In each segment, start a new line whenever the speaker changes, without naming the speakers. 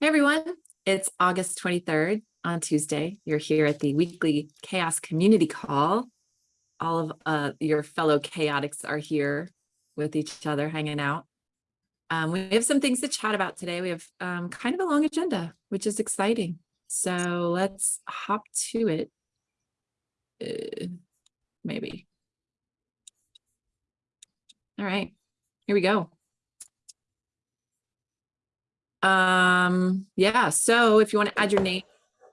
Hey everyone, it's August 23rd on Tuesday. You're here at the weekly Chaos Community Call. All of uh, your fellow chaotics are here with each other hanging out. Um, we have some things to chat about today. We have um, kind of a long agenda, which is exciting. So let's hop to it. Uh, maybe. All right, here we go. Um, yeah, so if you want to add your name,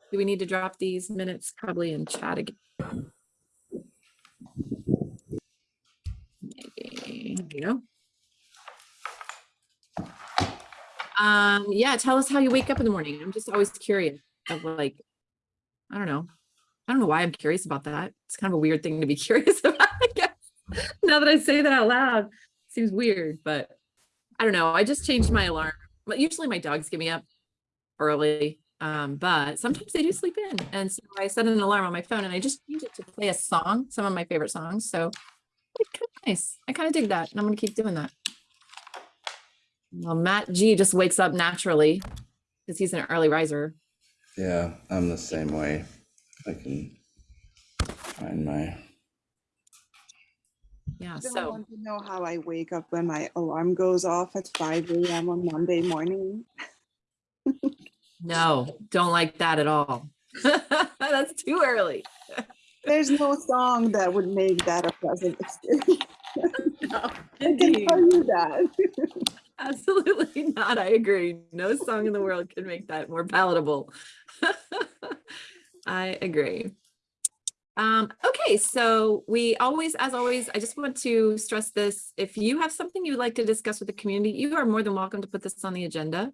do we need to drop these minutes probably in chat again? Maybe, you know. Um, yeah, tell us how you wake up in the morning. I'm just always curious of like, I don't know. I don't know why I'm curious about that. It's kind of a weird thing to be curious about, I guess. Now that I say that out loud, seems weird, but I don't know. I just changed my alarm but usually my dogs get me up early, um, but sometimes they do sleep in. And so I set an alarm on my phone and I just use it to play a song, some of my favorite songs. So it's kind of nice. I kind of dig that and I'm going to keep doing that. Well, Matt G just wakes up naturally because he's an early riser.
Yeah, I'm the same way. I can find my
Yeah,
Don't
so
want to know how I wake up when my alarm goes off at 5 a.m. on Monday morning.
no, don't like that at all. That's too early.
There's no song that would make that a pleasant experience.
No,
I can tell you that.
Absolutely not. I agree. No song in the world can make that more palatable. I agree. Um, okay, so we always, as always, I just want to stress this. If you have something you'd like to discuss with the community, you are more than welcome to put this on the agenda.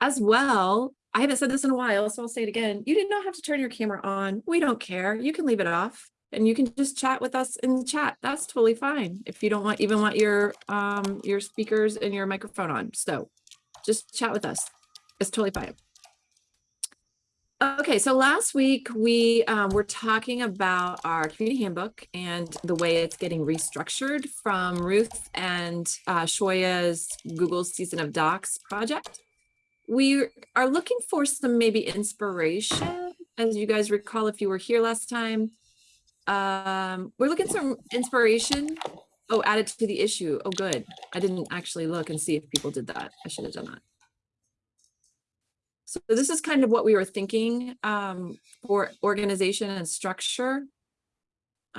As well, I haven't said this in a while, so I'll say it again. You did not have to turn your camera on. We don't care. You can leave it off and you can just chat with us in the chat. That's totally fine. If you don't want even want your um your speakers and your microphone on. So just chat with us. It's totally fine. Okay, so last week we um, were talking about our community handbook and the way it's getting restructured from Ruth and uh, Shoya's Google Season of Docs project. We are looking for some maybe inspiration, as you guys recall if you were here last time. Um, we're looking for some inspiration. Oh, added to the issue. Oh, good. I didn't actually look and see if people did that. I should have done that. So this is kind of what we were thinking um, for organization and structure.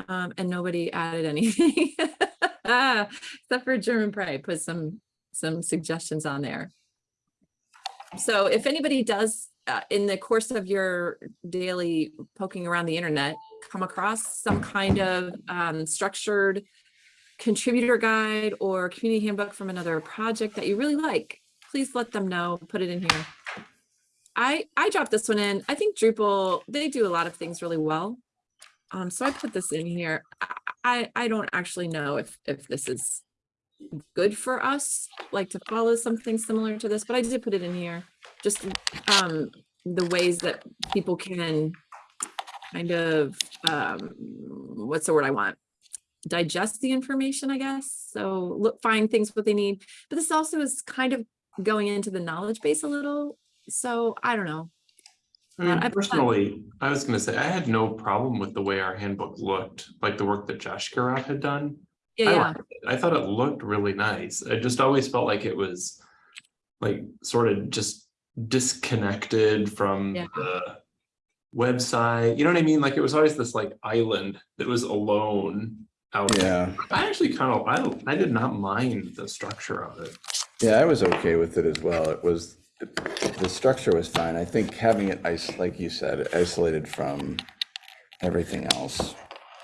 Um, and nobody added anything except for Germonprez put some some suggestions on there. So if anybody does uh, in the course of your daily poking around the internet come across some kind of um, structured contributor guide or community handbook from another project that you really like, please let them know, put it in here. I, I dropped this one in. I think Drupal, they do a lot of things really well. Um, so I put this in here. I, I, don't actually know if, if this is good for us, like to follow something similar to this, but I did put it in here. Just um, the ways that people can kind of, um, what's the word I want? Digest the information, I guess. So look, find things what they need. But this also is kind of going into the knowledge base a little so I don't know.
I mean,
I- I-
personally, I was gonna say, I had no problem with the way our handbook looked, like the work that Josh Garrett had done.
Yeah,
I
yeah.
I thought it looked really nice. I just always felt like it was like sort of just disconnected from
Yeah.
the website. You know what I mean? Like it was always this like island that was alone out. there.
yeah
I actually kind of, I I did not mind the structure of it.
yeah i was okay with it as well it was the structure was fine i think having it like you said isolated from everything else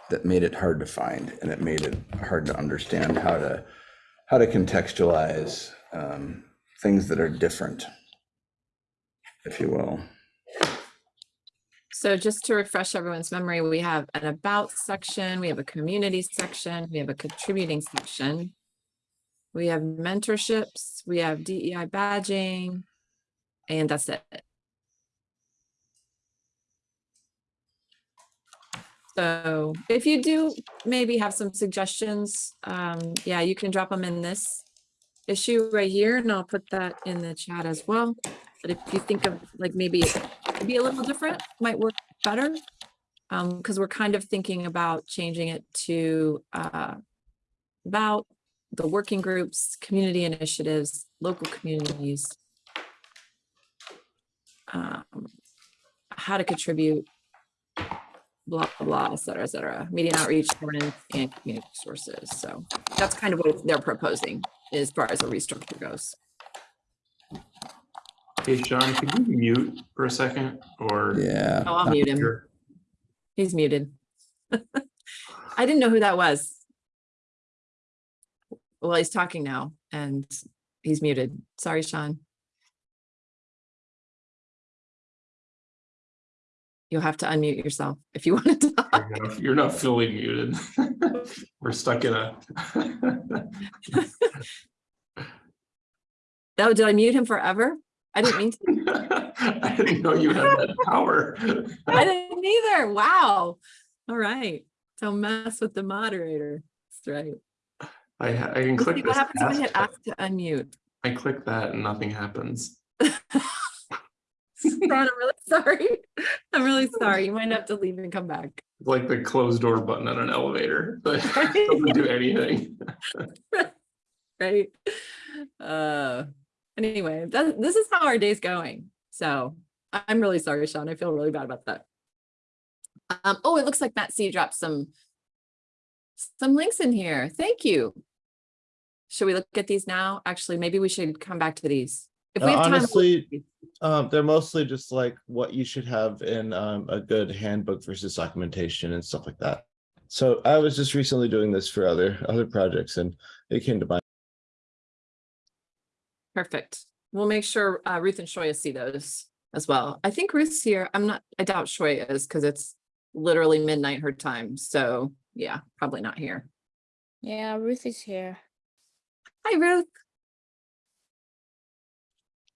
that made it hard to find and it made it hard to understand how to how to contextualize um, things that are different if you will
So just to refresh everyone's memory, we have an about section, we have a community section, we have a contributing section. We have mentorships, we have DEI badging, and that's it. So if you do maybe have some suggestions, um, yeah, you can drop them in this issue right here, and I'll put that in the chat as well. But if you think of like maybe it be a little different, might work better. Um, because we're kind of thinking about changing it to uh about the working groups, community initiatives, local communities. Um, how to contribute, blah, blah, blah, et cetera, et cetera, media outreach, governance, and community sources. So that's kind of what they're proposing as far as the restructure goes.
Hey, Sean, could you mute for a second or?
Yeah.
Oh, I'll mute him.
You're-
He's muted. I didn't know who that was. Well, he's talking now and he's muted. Sorry, Sean. You'll have to unmute yourself if you want to talk.
You're not- You're not fully muted. We're stuck in a.
Oh, did I mute him forever? I didn't mean to.
I didn't know you had that power.
I didn't either. Wow. All right. Don't mess with the moderator. That's right.
I, I can click
what
this.
happens when you hit ask to unmute.
I click that and nothing happens.
Ron, I'm really sorry. I'm really sorry. You might have to leave and come back.
It's like the closed door button on an elevator, but it doesn't do anything.
right? Uh, anyway, that, this is how our day's going. So I- I'm really sorry, Sean. I feel really bad about that. Um, oh, it looks like Matt C dropped some some links in here. Thank you. Should we look at these now? Actually, maybe we should come back to these. If we have time. We'll-
honestly, Um, they're mostly just like what you should have in um, a good handbook versus documentation and stuff like that. So I was just recently doing this for other other projects and it came to mind.
Perfect. We'll make sure uh, Ruth and Shoya see those as well. I think Ruth's here. I'm not, I doubt Shoya is because it's literally midnight her time. So yeah, probably not here.
Yeah, Ruth is here.
Hi, Ruth.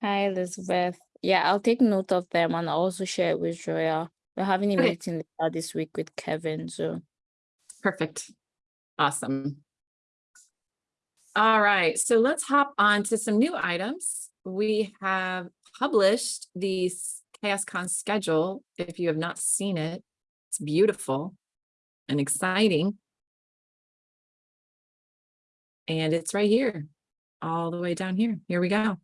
Hi, Elizabeth. Yeah, I'll take note of them and I'll also share it with Shoya. We're having a
Okay.
meeting later this week with Kevin, so
Perfect. Awesome. All right, so let's hop on to some new items. We have published the s- ChaosCon schedule. If you have not seen it, it's beautiful and exciting. And it's right here, all the way down here. Here we go.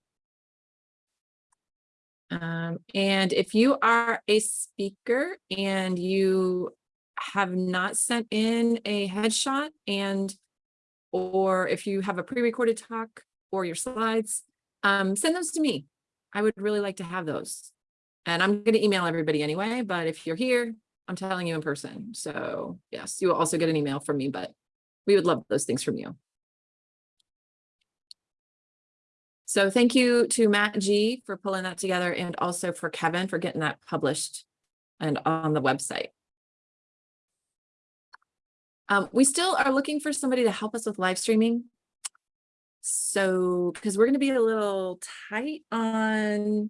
Um, and if you are a speaker and you have not sent in a headshot and or if you have a pre-recorded talk or your slides, um, send those to me. I would really like to have those. And I'm going to email everybody anyway, but if you're here, I'm telling you in person. So yes, you will also get an email from me, but we would love those things from you. So thank you to Matt G for pulling that together and also for Kevin for getting that published and on the website. Um, we still are looking for somebody to help us with live streaming. So, because we're going to be a little tight on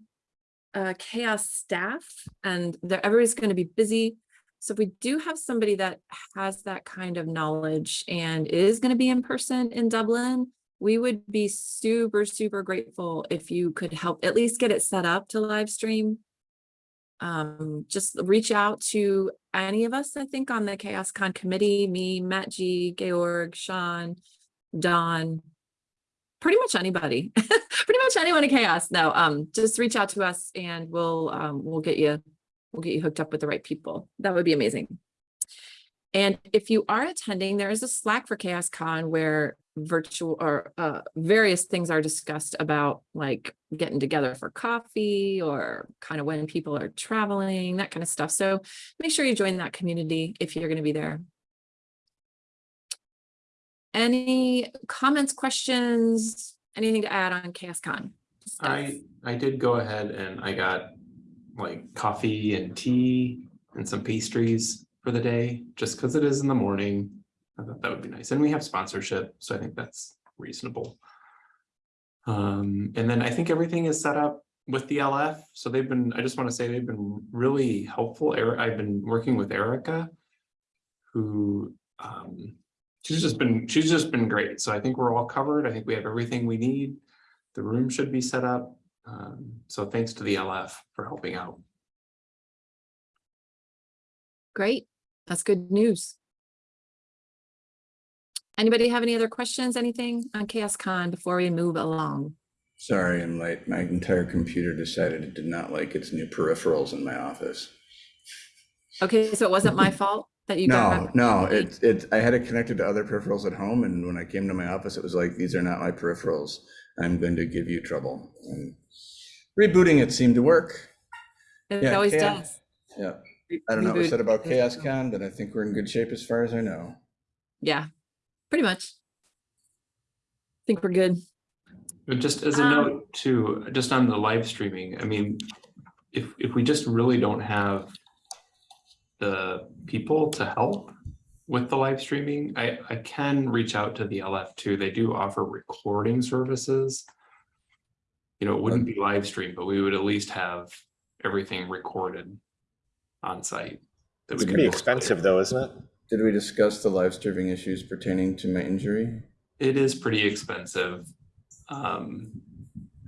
uh, chaos staff and everybody's going to be busy. So if we do have somebody that has that kind of knowledge and is going to be in person in Dublin, we would be super, super grateful if you could help at least get it set up to live stream. Um, just reach out to any of us, I think, on the Chaos Con committee, me, Matt G, Georg, Sean, Don, pretty much anybody, pretty much anyone in chaos. No, um, just reach out to us and we'll, um, we'll get you, we'll get you hooked up with the right people. That would be amazing. And if you are attending, there is a Slack for Chaos Con where virtual or uh, various things are discussed about like getting together for coffee or kind of when people are traveling, that kind of stuff. So make sure you join that community if you're going to be there. Any comments, questions, anything to add on ChaosCon? stuff?
I, I did go ahead and I got like coffee and tea and some pastries for the day, just because it is in the morning. I thought that would be nice. And we have sponsorship, so I think that's reasonable. Um, and then I think everything is set up with the LF. So they've been, I just want to say they've been really helpful. I've been working with Erica, who um, she's just been, she's just been great. So I think we're all covered. I think we have everything we need. The room should be set up. Um, so thanks to the LF for helping out.
Great, that's good news. Anybody have any other questions, anything on Chaos Con before we move along?
Sorry, I'm late. My entire computer decided it did not like its new peripherals in my office.
Okay, so it wasn't my fault that you
No,
got.
no, it, it, I had it connected to other peripherals at home and when I came to my office, it was like, these are not my peripherals. I'm going to give you trouble. And rebooting it seemed to work.
It
yeah,
always
Chaos-
does.
Yeah. I don't know what was said about Chaos Con, but I think we're in good shape as far as I know.
Yeah, pretty much. I think we're good.
But just as a
Um,
note too, just on the live streaming, I mean, if, if we just really don't have the people to help with the live streaming, I, I can reach out to the LF too. They do offer recording services. You know, it wouldn't be live stream, but we would at least have everything recorded on site. that
It's
we could
pretty
post later.
expensive though, isn't it?
Did we discuss the live streaming issues pertaining to my injury?
It is pretty expensive. Um,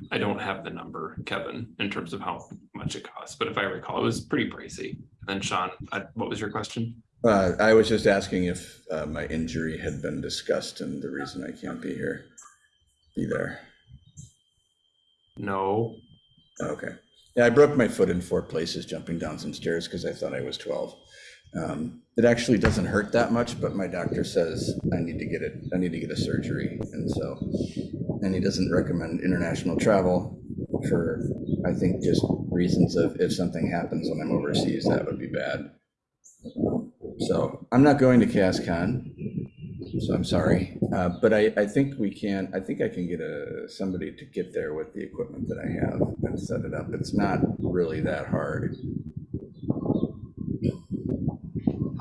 I don't have the number, Kevin, in terms of how much it costs, but if I recall, it was pretty pricey. And then Sean, I- what was your question?
Uh, I was just asking if uh, my injury had been discussed and the reason I can't be here, be there.
No,
Okay. Yeah, I broke my foot in four places jumping down some stairs because I thought I was 12. Um, It actually doesn't hurt that much, but my doctor says I need to get it, I need to get a surgery. And so, and he doesn't recommend international travel for, I think, just reasons of if something happens when I'm overseas, that would be bad. So I'm not going to ChaosCon, so I'm sorry. Uh, But I, I think we can, I think I can get a, somebody to get there with the equipment that I have and set it up. It's not really that hard.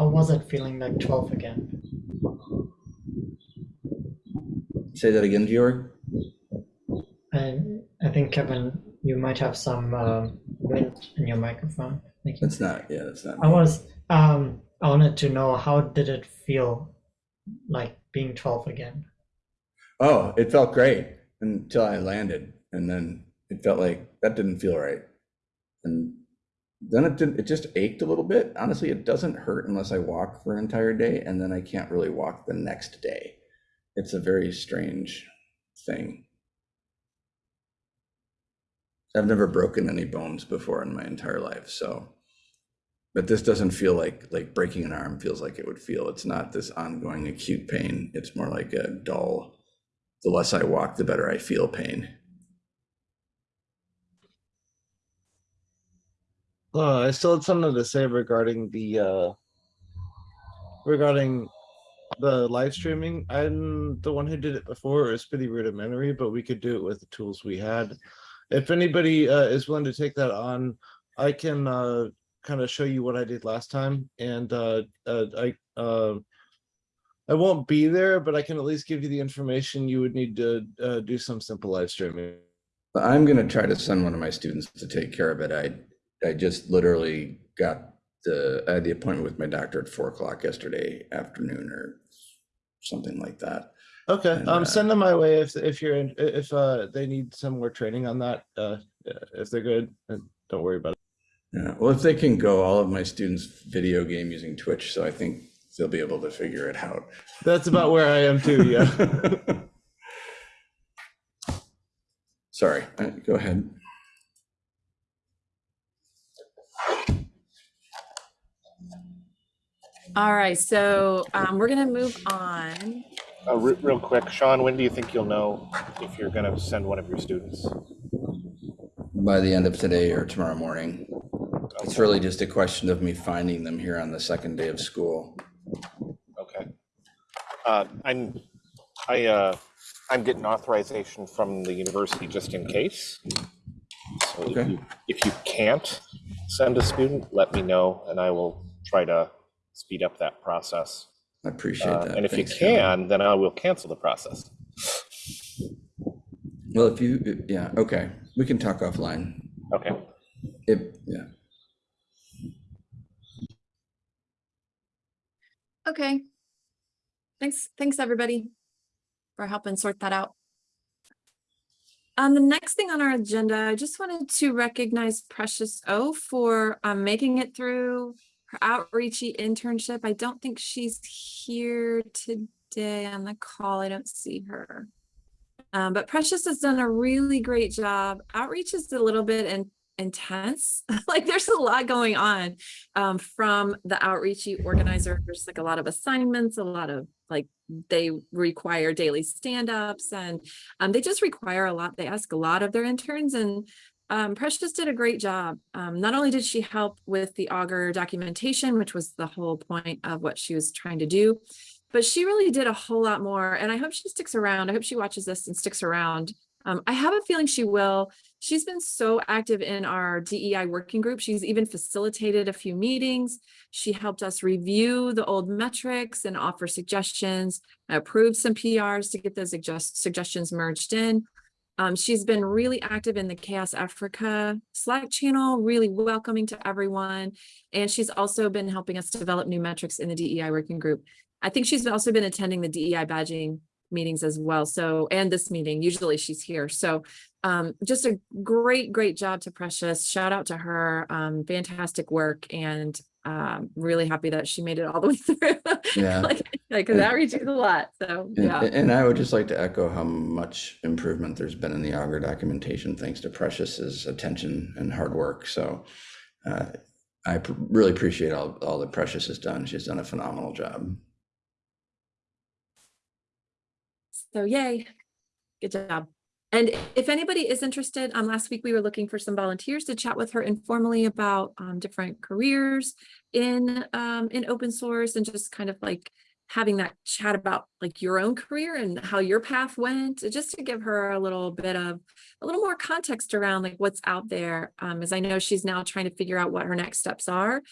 How was it feeling like 12 again?
Say that again, Georg?
And I think, Kevin, you might have some um, wind in your microphone. Thank you.
That's not, yeah, that's not.
I
me.
was, um, I wanted to know how did it feel like being 12 again?
Oh, it felt great until I landed and then it felt like that didn't feel right. And then it didn't, it just ached a little bit. Honestly, it doesn't hurt unless I walk for an entire day and then I can't really walk the next day. It's a very strange thing. I've never broken any bones before in my entire life, so. But this doesn't feel like, like breaking an arm feels like it would feel. It's not this ongoing acute pain. It's more like a dull, the less I walk, the better I feel pain.
Uh, I still had something to say regarding the uh regarding the live streaming. I'm the one who did it before. It was pretty rudimentary, but we could do it with the tools we had. If anybody uh, is willing to take that on, I can uh, kind of show you what I did last time, and uh, uh, I uh, I won't be there, but I can at least give you the information you would need to uh, do some simple live streaming.
I'm gonna try to send one of my students to take care of it. I, I just literally got the, I had the appointment with my doctor at four o'clock yesterday afternoon or something like that.
Okay,
And,
um,
uh,
send them my way if, if you're, in if, uh, they need some more training on that, uh, if they're good, uh, don't worry about it.
Yeah, well, if they can go, all of my students video game using Twitch, so I think they'll be able to figure it out.
That's about where I am too, yeah.
Sorry, uh, go ahead.
All right, so um, we're gonna move on.
Uh, re- real quick, Sean, when do you think you'll know if you're gonna send one of your students?
By the end of today or tomorrow morning. It's really just a question of me finding them here on the second day of school.
Okay. Uh, I'm, I, uh, I'm getting authorization from the university just in case. So if
Okay.
you, if you can't send a student, let me know and I will try to speed up that process.
I appreciate
Uh,
that.
And if you
Thanks, Kevin.
can, then I will cancel the process.
Well, if you, yeah, okay, we can talk offline.
Okay.
If, yeah,
Okay. thanks, thanks, everybody for helping sort that out. Um, the next thing on our agenda, I just wanted to recognize Precious O for um making it through her outreachy internship. I don't think she's here today on the call. I don't see her. Um, but Precious has done a really great job. Outreach is a little bit in, intense. like there's a lot going on um, from the outreachy organizer. There's like a lot of assignments, a lot of like they require daily stand-ups and um, they just require a lot. They ask a lot of their interns and um, Precious did a great job. Um, not only did she help with the Augur documentation, which was the whole point of what she was trying to do, but she really did a whole lot more. And I hope she sticks around. I hope she watches this and sticks around. Um, I have a feeling she will. She's been so active in our DEI working group. She's even facilitated a few meetings. She helped us review the old metrics and offer suggestions, approved some PRs to get those suggest suggestions merged in. Um, she's been really active in the Chaos Africa Slack channel, really welcoming to everyone. And she's also been helping us develop new metrics in the DEI working group. I think she's also been attending the DEI badging meetings as well. So, and this meeting, usually she's here. So um, just a great, great job to Precious. Shout out to her. Um, fantastic work. And um, really happy that she made it all the way through.
Yeah.
like, like, that reaches a lot. So,
And,
yeah.
and I would just like to echo how much improvement there's been in the Augur documentation, thanks to Precious's attention and hard work. So uh, I really appreciate all, all that Precious has done. She's done a phenomenal job.
So yay, good job. And if anybody is interested, um, last week we were looking for some volunteers to chat with her informally about um, different careers in um, in open source and just kind of like having that chat about like your own career and how your path went, just to give her a little bit of a little more context around like what's out there. Um, as I know she's now trying to figure out what her next steps are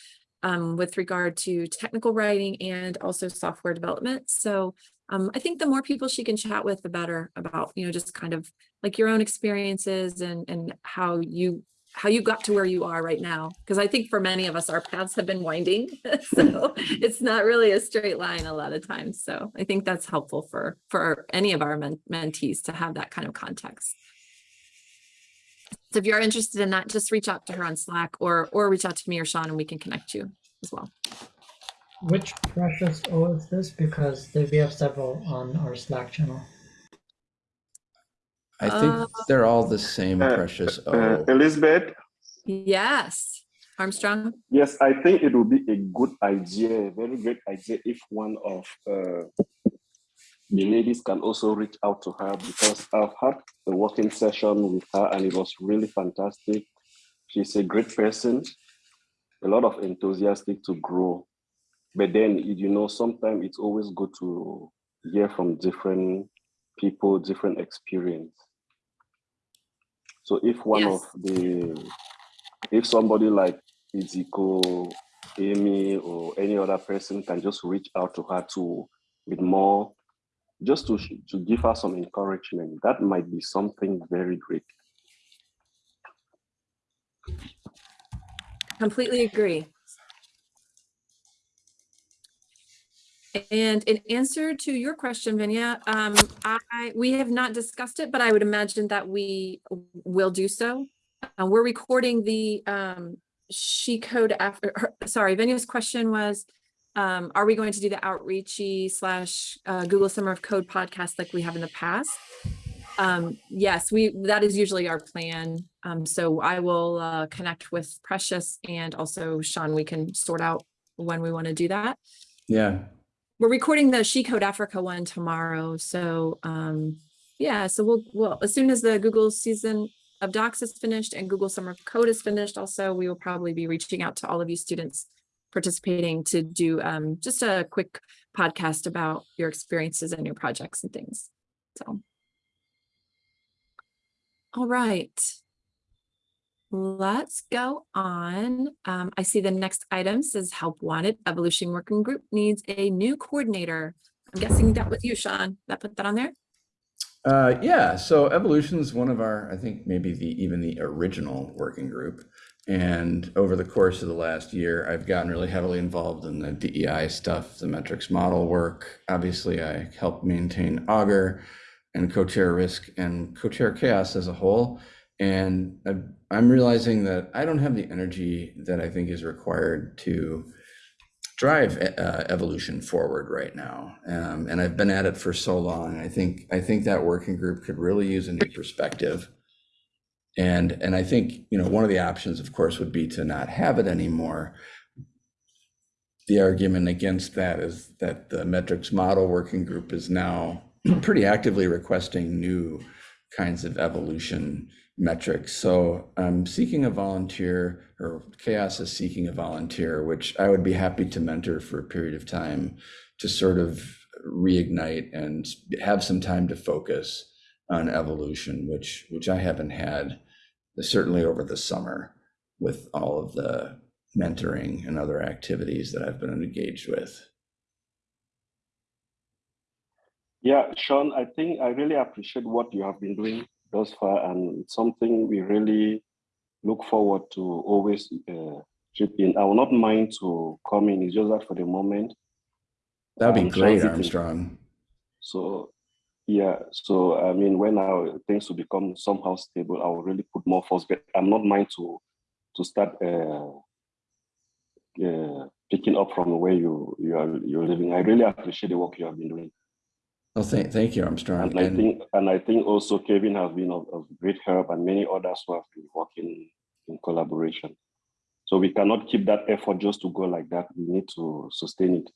um, with regard to technical writing and also software development. So um, I think the more people she can chat with, the better about, you know, just kind of like your own experiences and, and how you, how you got to where you are right now. Because I think for many of us, our paths have been winding. so it's not really a straight line a lot of times. So I think that's helpful for, for any of our men mentees to have that kind of context. So if you're interested in that, just reach out to her on Slack or, or reach out to me or Sean and we can connect you as well.
Which precious O is this? Because there- we have several on our Slack channel.
I
Uh,
think they're all the same
Uh,
Precious
Uh, Elizabeth,
Yes, Armstrong.
yes, I think it would be a good idea, a very great idea if one of uh, the ladies can also reach out to her because I've had a working session with her and it was really fantastic. She's a great person, a lot of enthusiastic to grow. But then, you know, sometimes it's always good to hear from different people, different experience. So if one
Yes.
of the, if somebody like Iziko, Amy, or any other person can just reach out to her to with more, just to to give her some encouragement, that might be something very great.
Completely agree. And in answer to your question, Vinya, um, I, we have not discussed it, but I would imagine that we will do so. Uh, we're recording the, um, she code Africa, her- sorry, Vinya's question was, um, are we going to do the outreachy slash, uh, Google Summer of Code podcast like we have in the past? Um, yes, we, that is usually our plan. Um, so I will, uh, connect with Precious and also Sean, we can sort out when we want to do that.
Yeah,
We're recording the She Code Africa one tomorrow, so, um, yeah, so we'll, well, as soon as the Google season of docs is finished and Google Summer of Code is finished also, we will probably be reaching out to all of you students participating to do, um, just a quick podcast about your experiences and your projects and things, so. All right. Let's go on. Um, I see the next item says help wanted. Evolution Working Group needs a new coordinator. I'm guessing that was you, Sean, that put that on there?
Uh, yeah, so evolution's one of our, I think maybe the even the original working group. And over the course of the last year, I've gotten really heavily involved in the DEI stuff, the metrics model work. Obviously, I help maintain Augur and co-chair risk and co-chair chaos as a whole. And I- I'm realizing that I don't have the energy that I think is required to drive uh, evolution forward right now. Um, and I've been at it for so long. I think I think that working group could really use a new perspective. And and I think you know one of the options, of course, would be to not have it anymore. The argument against that is that the metrics model working group is now pretty actively requesting new kinds of evolution metrics. So I'm seeking a volunteer, or Chaos is seeking a volunteer, which I would be happy to mentor for a period of time to sort of reignite and have some time to focus on evolution, which which I haven't had uh, certainly over the summer with all of the mentoring and other activities that I've been engaged with.
Yeah, Sean, I think I really appreciate what you have been doing thus far, and something we really look forward to always uh, chip in. I will not mind to come in. It's just that for the moment.
That'd be
I'm
great,
transiting.
Armstrong.
So, yeah. So I mean, when our things will become somehow stable, I will really put more force. But I'm not mind to to start uh, uh, picking up from where you you are you're living. I really appreciate the work you have been doing.
Well, thank, thank you, Armstrong.
And I think, and I think also Kevin has been of, of great help and many others who have been working in collaboration. So we cannot keep that effort just to go like that. We need to sustain it.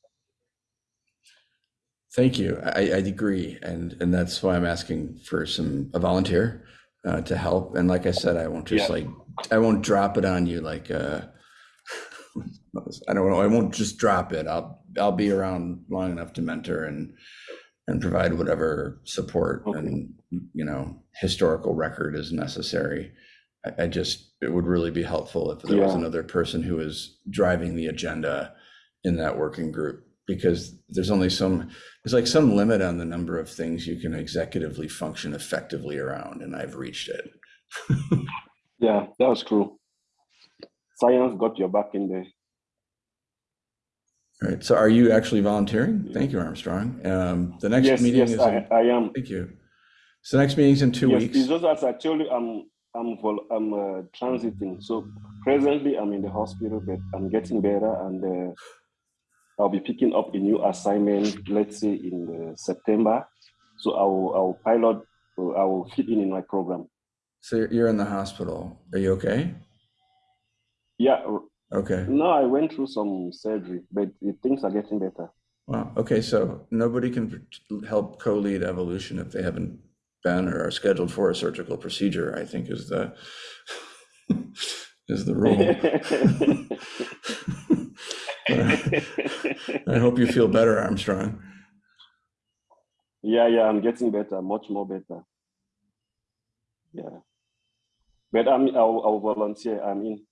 Thank you. I, I agree. And, and that's why I'm asking for some, a volunteer uh, to help. And like I said, I won't just
Yeah.
like, I won't drop it on you like, uh, I don't know, I won't just drop it. I'll, I'll be around long enough to mentor and, and provide whatever support
Okay.
and, you know, historical record is necessary. I, I just, it would really be helpful if there was another person who is driving the agenda in that working group, because there's only some, there's like some limit on the number of things you can executively function effectively around, and I've reached it.
Yeah, that was true. Science got your back in there.
All right, so are you actually volunteering? Thank you, Armstrong. Um, the next
Yes,
meeting
yes,
is,
I,
in-
I am.
thank you. So next meeting's in two
Yes,
weeks.
It's just as I told you, I'm I'm vol- I'm uh, transiting. So presently I'm in the hospital, but I'm getting better, and uh, I'll be picking up a new assignment. Let's say in uh, September. So I will I will pilot. I will fit in in my program.
So you're- you're in the hospital. Are you okay?
Yeah.
Okay.
No, I went through some surgery, but things are getting better.
Wow. Okay. So nobody can help co-lead evolution if they haven't been or are scheduled for a surgical procedure. I think is the is the rule. I hope you feel better, Armstrong.
Yeah, yeah, I'm getting better, much more better. Yeah. But I'm, I'll, I'll volunteer. I'm in.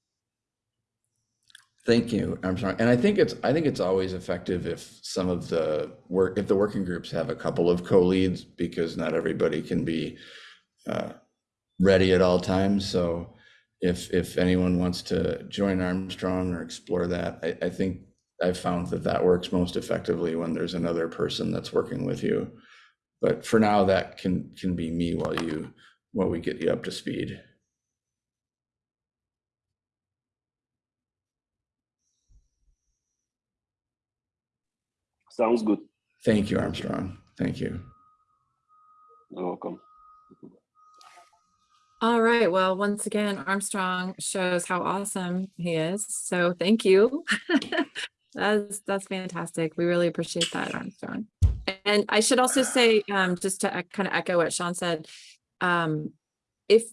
Thank you, Armstrong. And I think it's I think it's always effective if some of the work if the working groups have a couple of co-leads because not everybody can be uh, ready at all times. So if if anyone wants to join Armstrong or explore that, I, I think I've found that that works most effectively when there's another person that's working with you. But for now, that can can be me while you while we get you up to speed.
Sounds good.
Thank you, Armstrong. Thank you.
You're welcome.
All right, well, once again, Armstrong shows how awesome he is. So thank you. That's, that's fantastic. We really appreciate that, Armstrong. And I should also say, um, just to kind of echo what Sean said, um, if,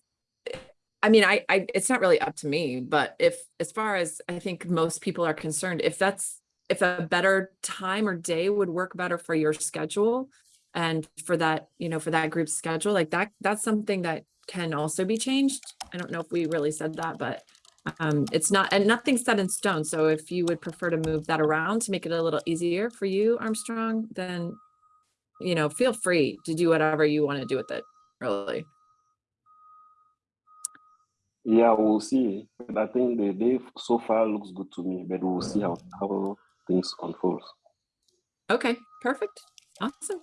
I mean, I, I, it's not really up to me, but if, as far as I think most people are concerned, if that's, if a better time or day would work better for your schedule and for that, you know, for that group's schedule, like that, that's something that can also be changed. I don't know if we really said that, but um, it's not, and nothing's set in stone. So if you would prefer to move that around to make it a little easier for you, Armstrong, then you know, feel free to do whatever you want to do with it, really.
Yeah, we'll see. But I think the day so far looks good to me, but we'll see how, how things unfold.
Okay, perfect. Awesome.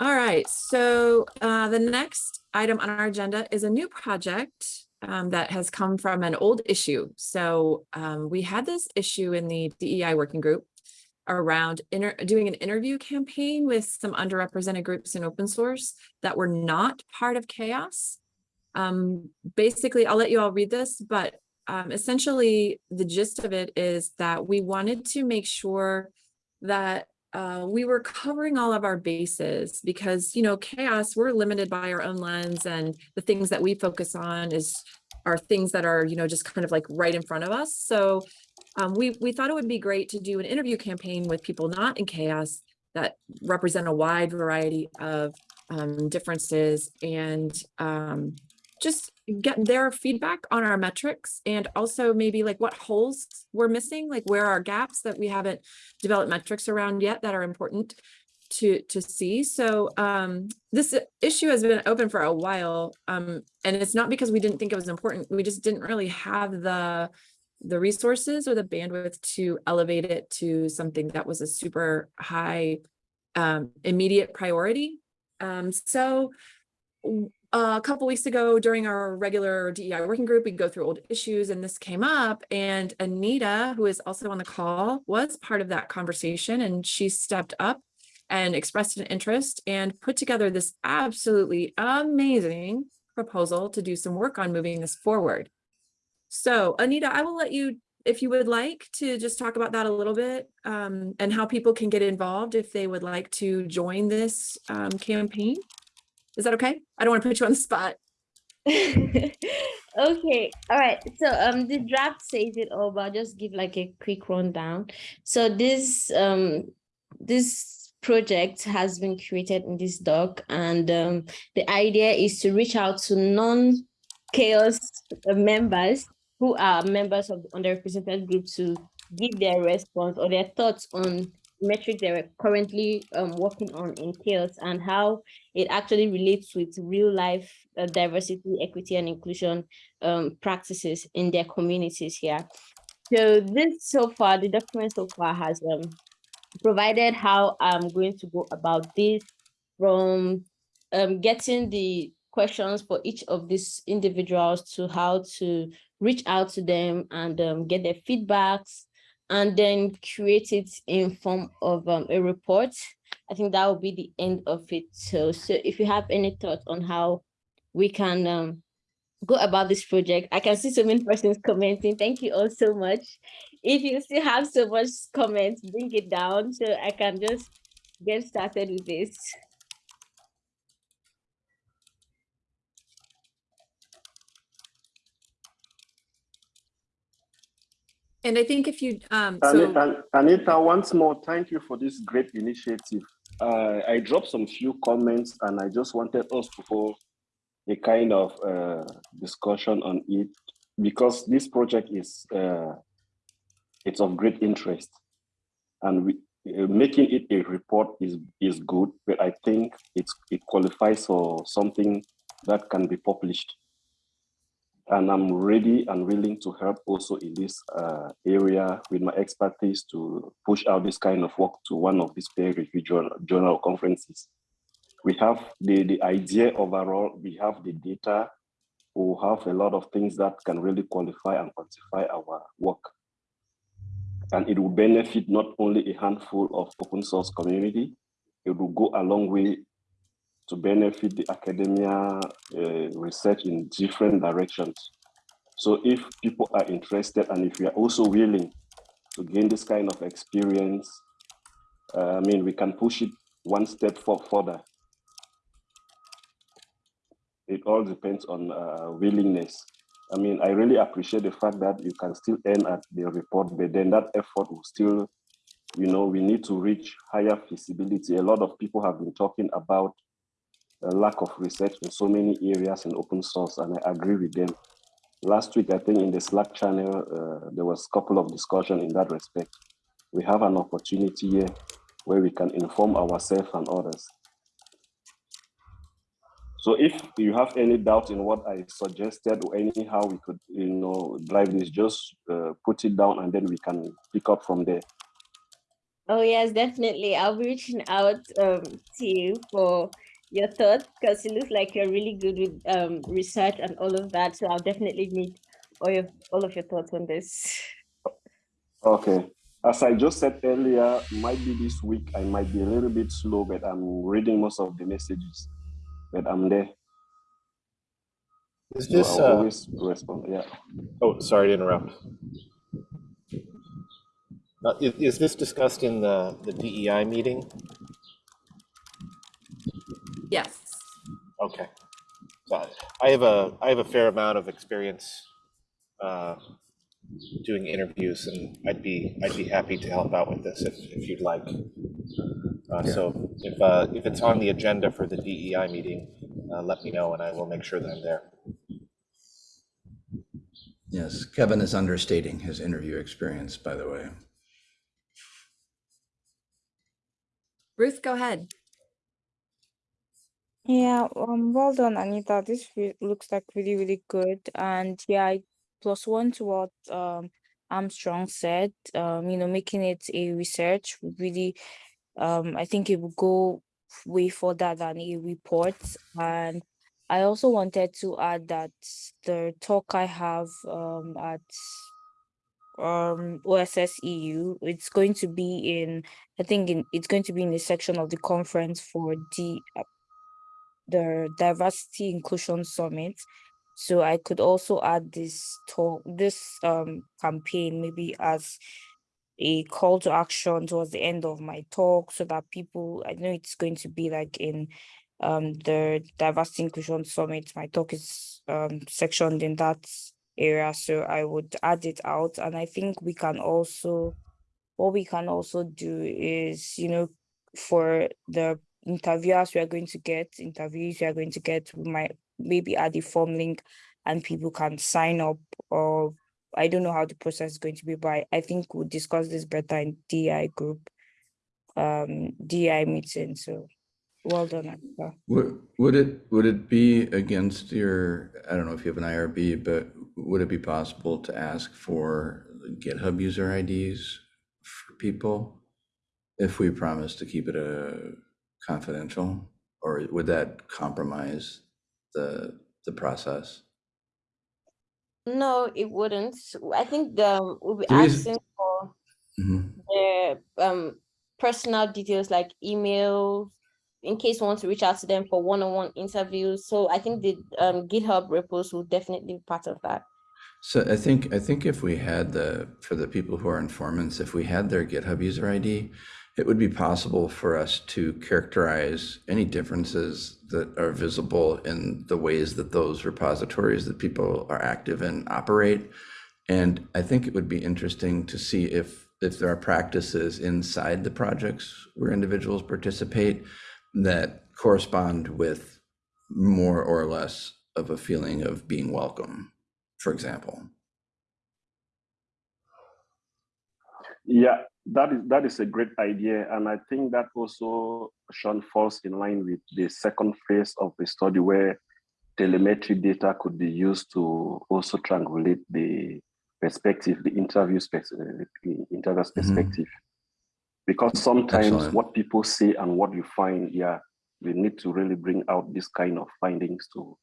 All right, so uh, the next item on our agenda is a new project um, that has come from an old issue. So um, we had this issue in the DEI working group around doing an interview campaign with some underrepresented groups in open source that were not part of chaos. Um, basically, I'll let you all read this, but um, essentially the gist of it is that we wanted to make sure that uh, we were covering all of our bases because, you know, chaos, we're limited by our own lens and the things that we focus on is are things that are, you know, just kind of like right in front of us. So um, we, we thought it would be great to do an interview campaign with people not in chaos that represent a wide variety of um, differences and um, just get their feedback on our metrics and also maybe like what holes we're missing, like where are gaps that we haven't developed metrics around yet that are important to to see. So um, this issue has been open for a while, um, and it's not because we didn't think it was important. We just didn't really have the the resources or the bandwidth to elevate it to something that was a super high um, immediate priority. Um, a couple weeks ago during our regular DEI working group, we'd go through old issues and this came up and Anita, who is also on the call, was part of that conversation and she stepped up and expressed an interest and put together this absolutely amazing proposal to do some work on moving this forward. So Anita, I will let you, if you would like to just talk about that a little bit um, and how people can get involved if they would like to join this um, campaign. Is that okay? I don't want to put you on the spot.
okay all right so um the draft says it all but I'll just give like a quick rundown so this um this project has been created in this doc and um the idea is to reach out to non-chaos members who are members of the underrepresented group to give their response or their thoughts on metric they were currently um, working on chaos and how it actually relates with real life uh, diversity, equity, and inclusion um, practices in their communities here. So this so far, the document so far has um, provided how I'm going to go about this from um, getting the questions for each of these individuals to how to reach out to them and um, get their feedbacks and then create it in form of um, a report. I think that will be the end of it. So, so if you have any thoughts on how we can um, go about this project, I can see so many persons commenting. Thank you all so much. If you still have so much comments, bring it down so I can just get started with this.
And I think if you, um,
Anita,
so,
An- Anita, once more, thank you for this great initiative. Uh, I dropped some few comments and I just wanted us to hold a kind of uh, discussion on it because this project is uh, it's of great interest and we, uh, making it a report is is good, but I think it's it qualifies for something that can be published and I'm ready and willing to help also in this uh, area with my expertise to push out this kind of work to one of these peer review journal, journal conferences. We have the, the idea overall, we have the data, we have a lot of things that can really qualify and quantify our work. And it will benefit not only a handful of open source community, it will go a long way to benefit the academia uh, research in different directions. So if people are interested and if we are also willing to gain this kind of experience, uh, I mean, we can push it one step further. It all depends on uh, willingness. I mean, I really appreciate the fact that you can still aim at the report, but then that effort will still, you know, we need to reach higher feasibility. A lot of people have been talking about lack of research in so many areas in open source, and I agree with them. Last week, I think in the Slack channel, uh, there was a couple of discussion in that respect. We have an opportunity here where we can inform ourselves and others. So if you have any doubt in what I suggested or anyhow we could, you know, drive this, just uh, put it down and then we can pick up from there.
Oh yes, definitely. I'll be reaching out um, to you for your thoughts because it looks like you're really good with um, research and all of that. So I'll definitely need all your all of your thoughts on this.
Okay. As I just said earlier, might be this week, I might be a little bit slow, but I'm reading most of the messages, but I'm there.
Is
So
this,
I'll
uh,
always respond, yeah.
oh, sorry to interrupt. Uh, is, is this discussed in the, the DEI meeting?
Yes.
Okay. So I have a, I have a fair amount of experience uh, doing interviews and I'd be, I'd be happy to help out with this if, if you'd like. Uh,
Yeah.
So if, uh, if it's on the agenda for the DEI meeting, uh, let me know and I will make sure that I'm there.
Yes, Kevin is understating his interview experience, by the way.
Ruth, go ahead.
Yeah, um, well done, Anita. This looks like really, really good. And yeah, I plus one to what um Armstrong said. Um, you know, making it a research really, um, I think it would go way further than a report. And I also wanted to add that the talk I have um at um OSS EU, it's going to be in, I think in it's going to be in the section of the conference for the the diversity inclusion summit. So i could also add this talk this um campaign maybe as a call to action towards the end of my talk so that people i know it's going to be like in um the diversity inclusion summit. My talk is um sectioned in that area so i would add it out. And i think we can also what we can also do is you know for the interviewers we are going to get, interviews we are going to get, we might maybe add a form link and people can sign up or I don't know how the process is going to be, but I- think we'll discuss this better in DI group, um, DI meeting. So well done.
Would, would it, would it be against your, I don't know if you have an IRB, but would it be possible to ask for GitHub user IDs for people? If we promise to keep it a confidential, or would that compromise the, the process?
No, it wouldn't. I think um, we'll be
The
asking for
Mhm.
their um personal details like email in case we want to reach out to them for one-on-one interviews. So I think the um GitHub repos will definitely be part of that.
So I think, I think if we had the, for the people who are informants, if we had their GitHub user ID, it would be possible for us to characterize any differences that are visible in the ways that those repositories that people are active in operate. And I think it would be interesting to see if, if there are practices inside the projects where individuals participate that correspond with more or less of a feeling of being welcome, for example.
Yeah, that is that is a great idea, and I think that also Sean falls in line with the second phase of the study where telemetry data could be used to also triangulate the perspective, the interview spec- uh, the interviewer's perspective. Because sometimes
Excellent.
what people say and what you find, yeah, we need to really bring out this kind of findings to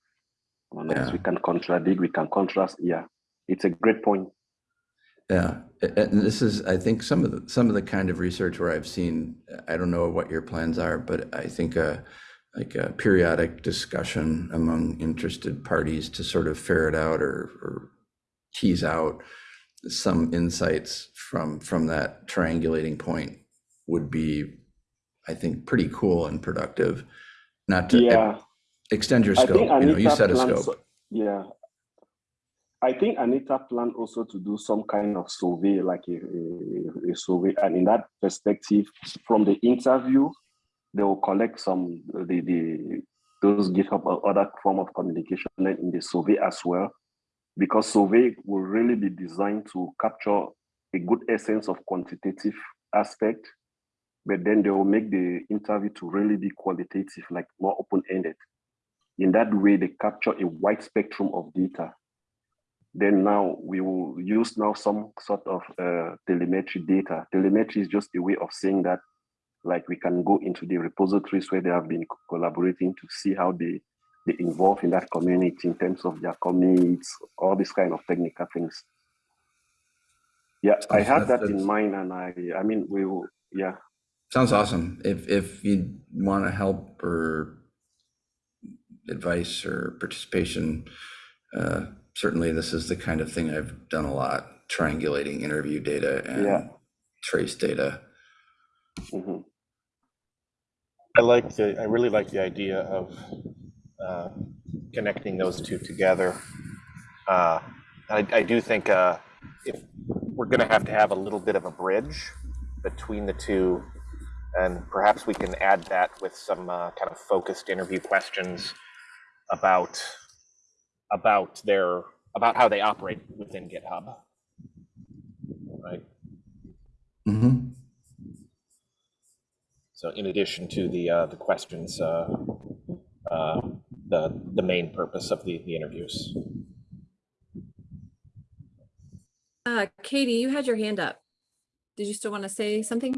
unless we
Yeah.
can contradict, we can contrast. Yeah, it's a great point.
Yeah, and this is, I think, some of the, some of the kind of research where I've seen, I don't know what your plans are, but I think a, like a periodic discussion among interested parties to sort of ferret out or, or tease out some insights from, from that triangulating point would be, I think, pretty cool and productive. Not to
Yeah.
extend your scope, you know, you set a scope.
Yeah. I think Anita planned also to do some kind of survey, like a, a, a survey. And in that perspective, from the interview, they will collect some, the, the those GitHub or other form of communication in the survey as well. Because survey will really be designed to capture a good essence of quantitative aspect but then they will make the interview to really be qualitative, like more open-ended. In that way, they capture a wide spectrum of data. Then now we will use now some sort of uh, telemetry data. Telemetry is just a way of saying that like we can go into the repositories where they have been collaborating to see how they they involve in that community in terms of their commits, all these kind of technical things. Yeah, I have that in mind, and I I mean we will yeah
Sounds awesome. If, if you want to help or advice or participation, uh, certainly this is the kind of thing I've done a lot, triangulating interview data
Yeah.
and trace data.
mhm.
I like the, I really like the idea of uh, connecting those two together. Uh, I, I do think uh, if we're going to have to have a little bit of a bridge between the two, and perhaps we can add that with some uh, kind of focused interview questions about about their about how they operate within GitHub. Right.
Mm -hmm.
So in addition to the uh, the questions, uh, uh, the the main purpose of the the interviews.
Uh, Katie, you had your hand up. Did you still want to say something?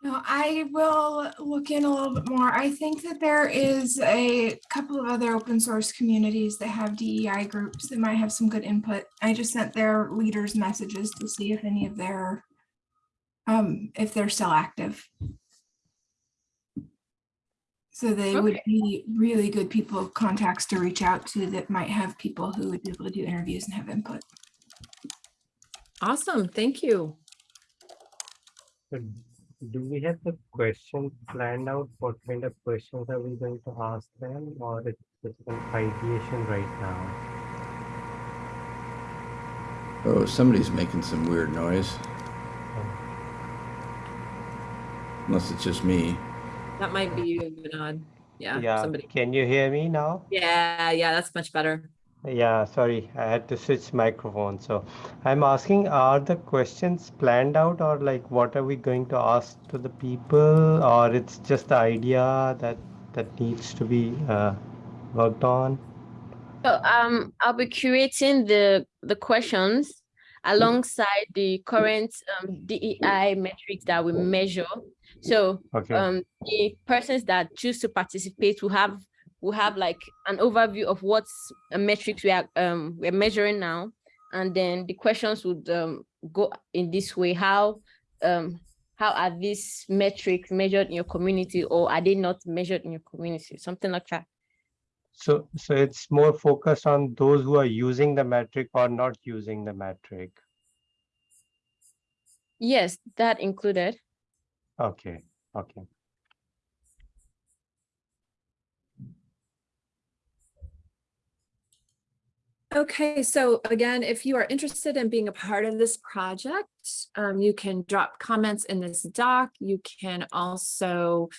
No, I will look in a little bit more. I think that there is a couple of other open source communities that have DEI groups that might have some good input. I just sent their leaders messages to see if any of their, um, if they're still active. So they would be really good people contacts to reach out to that might have people who would be able to do interviews and have input.
Awesome, thank you.
But Do we have the questions planned out? What kind of questions are we going to ask them or it's just an ideation right now?
Oh, somebody's making some weird noise. Unless it's just me.
That might be you, Vinod. Yeah, somebody.
Can you hear me now?
Yeah, yeah, that's much better.
Yeah, sorry, I had to switch microphone. So I'm asking, are the questions planned out or like what are we going to ask to the people or it's just the idea that that needs to be uh, worked on?
So um, I'll be curating the the questions alongside the current um, DEI metrics that we measure. So
Okay.
um, the persons that choose to participate will have will have like an overview of what's a metrics we are um, we're measuring now, and then the questions would um, go in this way: how um, how are these metrics measured in your community, or are they not measured in your community? Something like that.
So, so it's more focused on those who are using the metric or not using the metric.
Yes, that included.
Okay, okay.
Okay, so again, if you are interested in being a part of this project, um, you can drop comments in this doc. You can also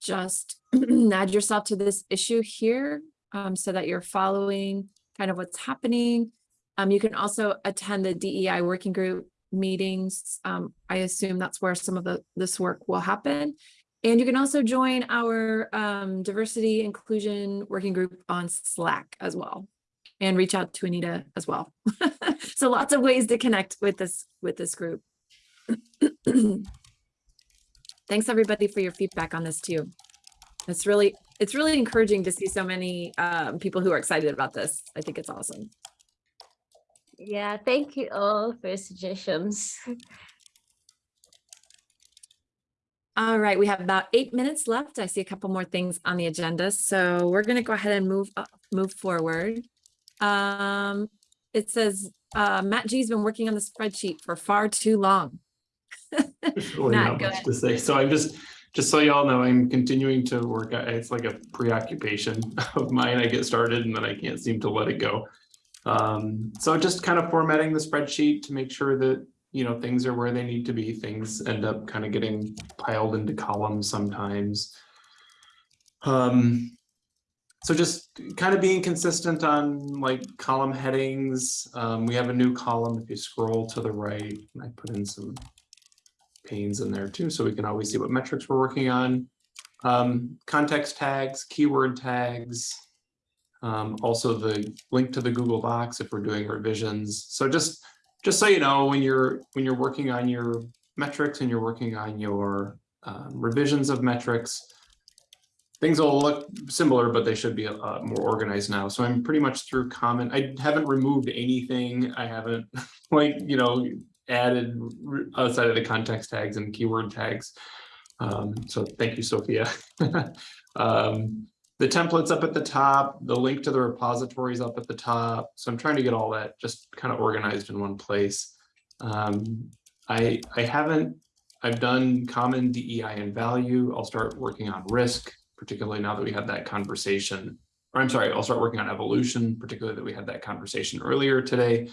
just add yourself to this issue here um, so that you're following kind of what's happening. Um, you can also attend the DEI working group meetings. Um, I assume that's where some of the this work will happen. And you can also join our um, diversity inclusion working group on Slack as well and reach out to Anita as well. so lots of ways to connect with this with this group. Thanks everybody for your feedback on this too. It's really it's really encouraging to see so many um, people who are excited about this. I think it's awesome.
Yeah, thank you all for suggestions.
All right, we have about eight minutes left. I see a couple more things on the agenda, so we're going to go ahead and move up, move forward. Um, it says uh, Matt G's been working on the spreadsheet for far too long.
There's really
Matt,
not
go
much to say. So I'm just, just so y'all know, I'm continuing to work. at- It's like a preoccupation of mine. I get started and then I can't seem to let it go. Um, so just kind of formatting the spreadsheet to make sure that, you know, things are where they need to be. Things end up kind of getting piled into columns sometimes. Um, so just kind of being consistent on like column headings. Um, we have a new column if you scroll to the right. I put in some panes in there too, so we can always see what metrics we're working on. Um, context tags, keyword tags. Um, also the link to the Google Docs if we're doing revisions. So just, just so you know, when you're, when you're working on your metrics and you're working on your um, revisions of metrics, things will look similar, but they should be uh, more organized now. So I'm pretty much through comment. I haven't removed anything. I haven't like, you know, added outside of the context tags and keyword tags. Um, so thank you, Sophia. um, the templates up at the top, the link to the repositories up at the top. So I'm trying to get all that just kind of organized in one place. Um, I, I haven't, I've done common DEI and value. I'll start working on risk, particularly now that we had that conversation. Or I'm sorry, I'll start working on evolution, particularly that we had that conversation earlier today.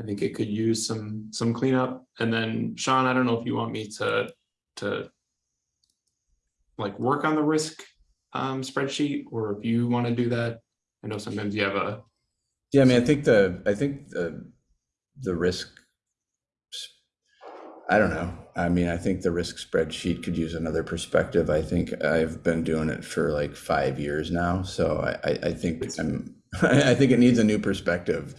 I think it could use some, some cleanup. And then Sean, I don't know if you want me to, to like work on the risk um, spreadsheet, or if you want to do that. I know sometimes you have a,
Yeah, I mean, I think the, I think the, the risk. I don't know. I mean, I think the risk spreadsheet could use another perspective. I think I've been doing it for like five years now, so I, I, I think I'm, I think it needs a new perspective.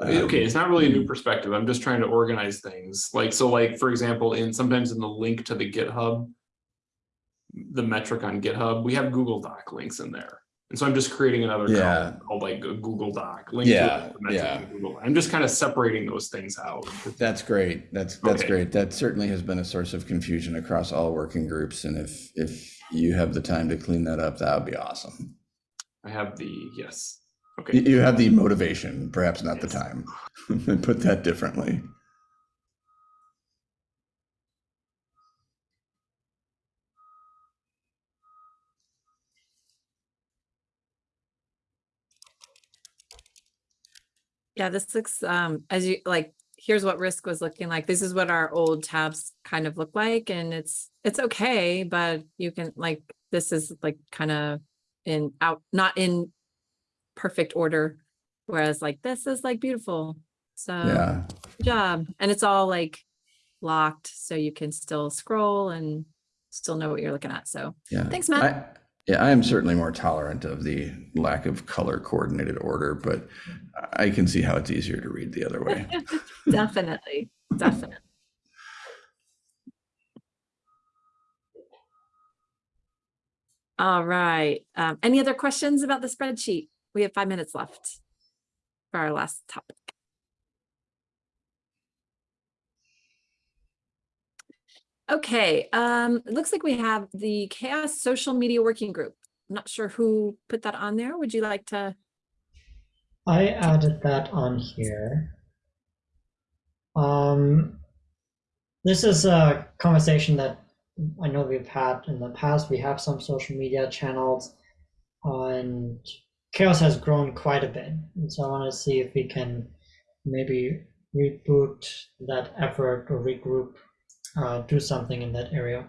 okay,
Um,
it's not really a new perspective. I'm just trying to organize things. Like, so like, for example, in sometimes in the link to the GitHub, the metric on GitHub, we have Google Doc links in there. And so I'm just creating another
Yeah.
column called like a Google Doc. link
Yeah,
the
yeah.
Google. I'm just kind of separating those things out.
That's great. That's, that's
Okay.
great. That certainly has been a source of confusion across all working groups. And if, if you have the time to clean that up, that would be awesome.
I have the, yes. Okay,
you have the motivation, perhaps not the
Yes.
time. Put that differently.
Yeah, this looks, um, as you, like, here's what risk was looking like. This is what our old tabs kind of look like and it's, it's okay, but you can like, this is like kind of in out, not in perfect order. Whereas like this is like beautiful. So
Yeah.
good job. And it's all like locked, so you can still scroll and still know what you're looking at. So
Yeah.
thanks, Matt.
Yeah, I am certainly more tolerant of the lack of color coordinated order, but I can see how it's easier to read the other way.
Definitely, definitely. All right. Um, any other questions about the spreadsheet? We have five minutes left for our last topic. Okay, um, it looks like we have the Chaos Social Media Working Group. I'm not sure who put that on there. Would you like to?
I added that on here. Um, this is a conversation that I know we've had in the past. We have some social media channels, and Chaos has grown quite a bit. And so I want to see if we can maybe reboot that effort or regroup, uh, do something in that area.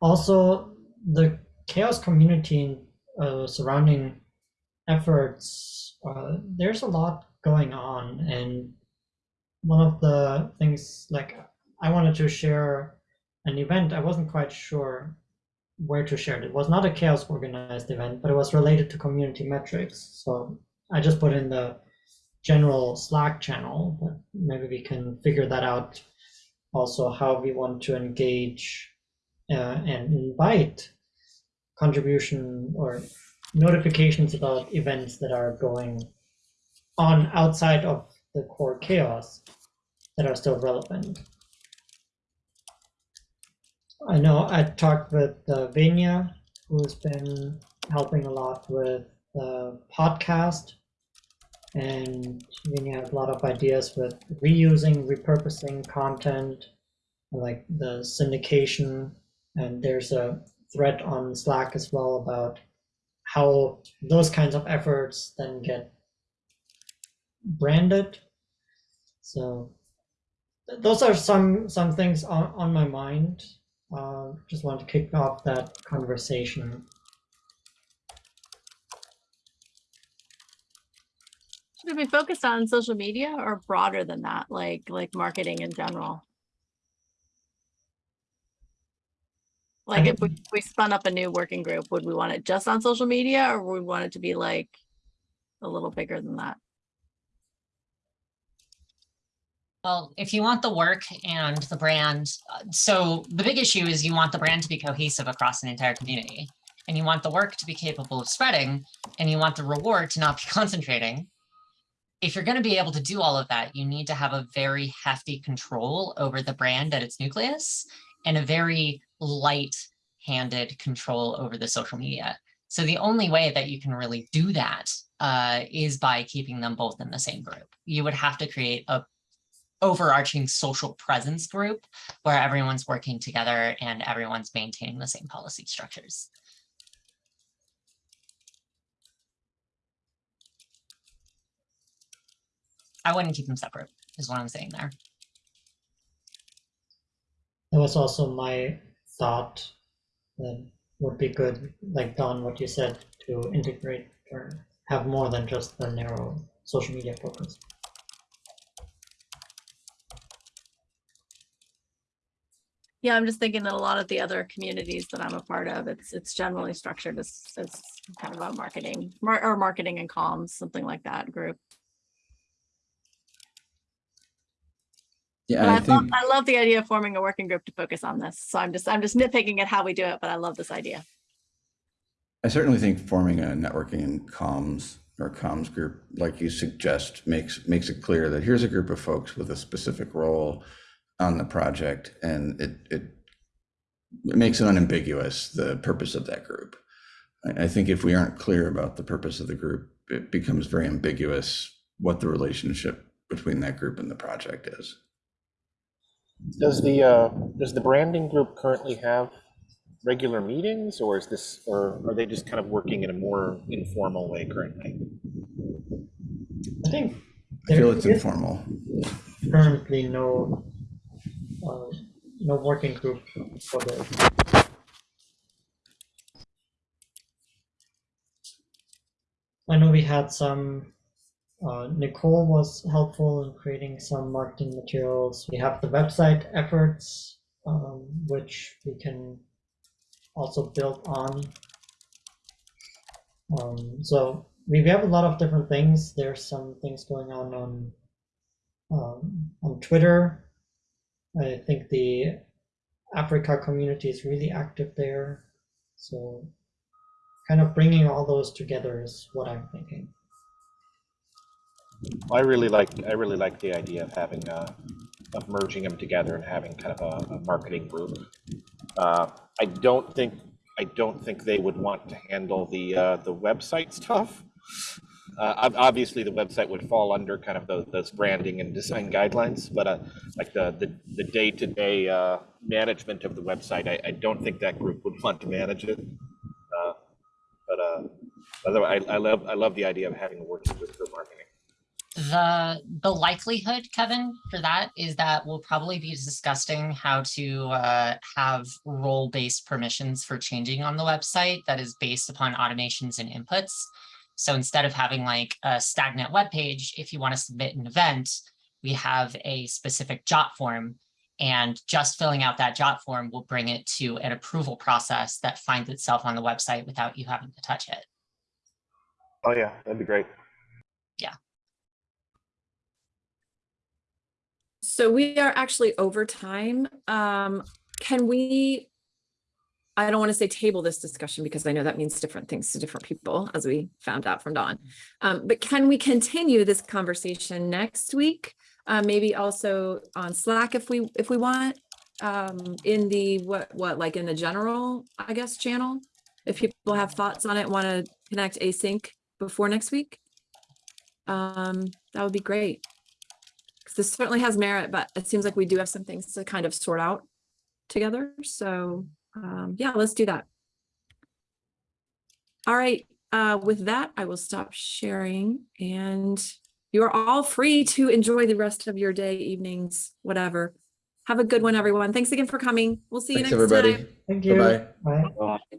Also, the Chaos community uh, surrounding efforts, uh, there's a lot going on. And one of the things, like, I wanted to share an event, I wasn't quite sure where to share it. It was not a chaos organized event, but it was related to community metrics. So I just put in the general Slack channel, but maybe we can figure that out. Also, how we want to engage uh, and invite contribution or notifications about events that are going on outside of the core chaos that are still relevant. I know I talked with uh, who's been helping a lot with the podcast. And Vania has a lot of ideas with reusing, repurposing content, like the syndication. And there's a thread on Slack as well about how those kinds of efforts then get branded. So those are some some things on, on my mind. Uh, just want to kick off that conversation.
Should it be focused on social media or broader than that, like like marketing in general? Like if we, we spun up a new working group, would we want it just on social media or would we want it to be like a little bigger than that?
Well, if you want the work and the brand, uh, so the big issue is you want the brand to be cohesive across an entire community. And you want the work to be capable of spreading and you want the reward to not be concentrating. If you're going to be able to do all of that, you need to have a very hefty control over the brand at its nucleus and a very light handed control over the social media. So the only way that you can really do that uh, is by keeping them both in the same group. You would have to create a overarching social presence group where everyone's working together and everyone's maintaining the same policy structures. I wouldn't keep them separate, is what I'm saying there.
That was also my thought that would be good, like Dawn, what you said, to integrate or have more than just the narrow social media focus.
Yeah, I'm just thinking that a lot of the other communities that I'm a part of, it's, it's generally structured as, as kind of a marketing, mar- or marketing and comms, something like that group.
Yeah,
I
I
love, I love the idea of forming a working group to focus on this. So I'm just, I'm just nitpicking at how we do it, but I love this idea.
I certainly think forming a networking and comms or comms group, like you suggest, makes, makes it clear that here's a group of folks with a specific role on the project and it, it it makes it unambiguous, the purpose of that group. I, I think if we aren't clear about the purpose of the group, it becomes very ambiguous what the relationship between that group and the project is.
Does the, uh, does the branding group currently have regular meetings or is this, or are they just kind of working in a more informal way currently?
I think
I feel it's informal.
currently no uh, no working group for this. I know we had some, uh, Nicole was helpful in creating some marketing materials. We have the website efforts, um, which we can also build on. Um, so we have a lot of different things. There's some things going on on um, on Twitter. I think the Africa community is really active there. So kind of bringing all those together is what I'm thinking.
I really like, I really like the idea of having, uh, of merging them together and having kind of a, a marketing group. Uh, I don't think, I don't think they would want to handle the, uh, the website stuff. Uh, obviously, the website would fall under kind of those, those branding and design guidelines, but, uh, like the, the, the day-to-day, uh, management of the website, I, I don't think that group would want to manage it. Uh, But, uh, otherwise, I, I love, I love the idea of having a working group for marketing.
The, the likelihood, Kevin, for that is that we'll probably be discussing how to uh, have role-based permissions for changing on the website that is based upon automations and inputs. So instead of having like a stagnant web page, if you want to submit an event, we have a specific Jotform. And just filling out that Jotform will bring it to an approval process that finds itself on the website without you having to touch it.
Oh, yeah, that'd be great.
So we are actually over time. Um, can we? I don't want to say table this discussion because I know that means different things to different people, as we found out from Dawn. Um, but can we continue this conversation next week? Uh, maybe also on Slack if we, if we want, um, in the, what, what, like in the general, I guess, channel? If people have thoughts on it, want to connect async before next week? Um, that would be great. 'Cause this certainly has merit, but it seems like we do have some things to kind of sort out together. So, um, yeah, let's do that. All right, uh, with that, I will stop sharing and you are all free to enjoy the rest of your day, evenings, whatever. Have a good one, everyone. Thanks again for coming. We'll see you
Thanks,
next
everybody.
time.
Thank you.
Bye-bye.
Bye.
Uh,